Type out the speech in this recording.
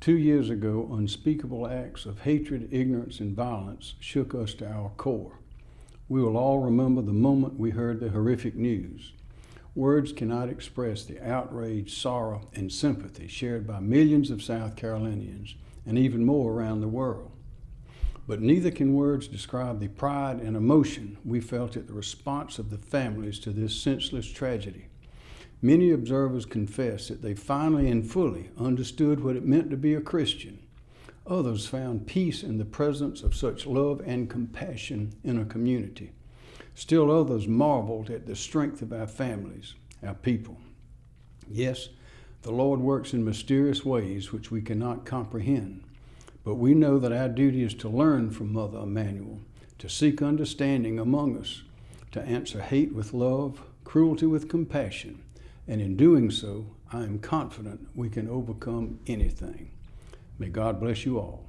Two years ago, unspeakable acts of hatred, ignorance, and violence shook us to our core. We will all remember the moment we heard the horrific news. Words cannot express the outrage, sorrow, and sympathy shared by millions of South Carolinians and even more around the world. But neither can words describe the pride and emotion we felt at the response of the families to this senseless tragedy. Many observers confess that they finally and fully understood what it meant to be a Christian. Others found peace in the presence of such love and compassion in a community. Still others marveled at the strength of our families, our people. Yes, the Lord works in mysterious ways which we cannot comprehend, but we know that our duty is to learn from Mother Emanuel, to seek understanding among us, to answer hate with love, cruelty with compassion, and in doing so, I am confident we can overcome anything. May God bless you all.